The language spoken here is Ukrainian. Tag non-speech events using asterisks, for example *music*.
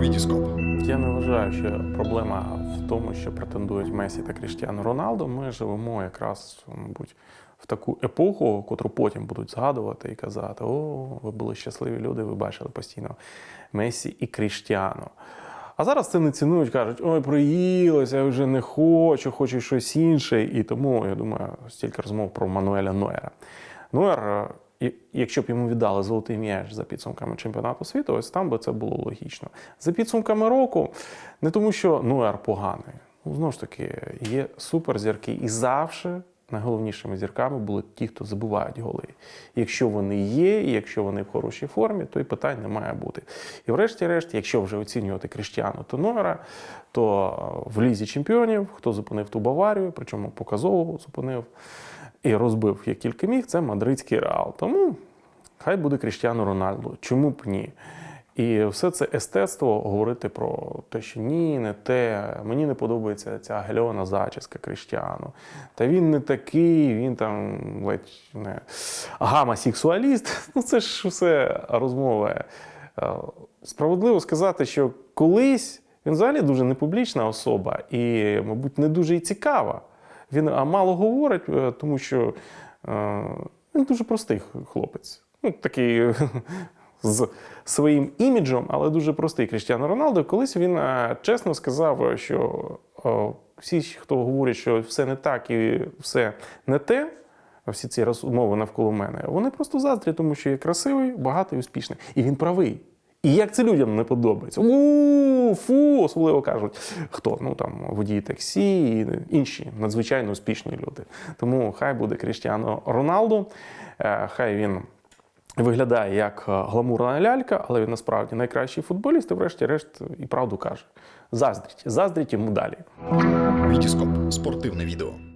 Вітіскоп. Я не вважаю, що проблема в тому, що претендують Месі та Кріштіану Роналдо. Ми живемо якраз, мабуть, в таку епоху, котру потім будуть згадувати і казати: о, ви були щасливі люди, ви бачили постійно Месі і Кріштіану. А зараз це не цінують, кажуть, ой, приїлося, я вже не хочу, хочу щось інше. І тому, я думаю, стільки розмов про Мануеля Нойера. Нойер, якщо б йому віддали золотий м'яч за підсумками чемпіонату світу, ось там би це було логічно. За підсумками року, не тому, що Нойер поганий. Ну, знову ж таки, є суперзірки, і завжди найголовнішими зірками були ті, хто забивають голи. Якщо вони є, і якщо вони в хорошій формі, то і питань не має бути. І врешті-решт, якщо вже оцінювати Кріштіану та Нойера, то е, в лізі чемпіонів, хто зупинив ту Баварію, причому показово зупинив і розбив як тільки міг, це мадридський реал. Тому хай буде Кріштіану Рональдо. Чому б ні? І все це естетство говорити про те, що ні, не те. Мені не подобається ця гальона зачіска Кріштіану. Та він не такий, він там ледь не гамасексуаліст. *laughs* Ну це ж все розмови. Е, Справедливо сказати, що колись він взагалі дуже непублічна особа і, мабуть, не дуже і цікава. Він мало говорить, е, тому що е, він дуже простий хлопець. Ну, такий *laughs* з своїм іміджем, але дуже простий Кріштіану Роналдо. Колись він е, чесно сказав, що всі, хто говорять, що все не так і все не те, всі ці розмови навколо мене, вони просто заздрі, тому що я красивий, багатий, успішний. І він правий. І як це людям не подобається? У фу, особливо кажуть, хто ну там водії таксі і інші надзвичайно успішні люди. Тому хай буде Кріштіану Роналду, е, хай він виглядає як е, гламурна лялька, але він насправді найкращий футболіст, і врешті-решт і правду каже. Заздріть, заздріть йому далі. Вітіскоп. Спортивне відео.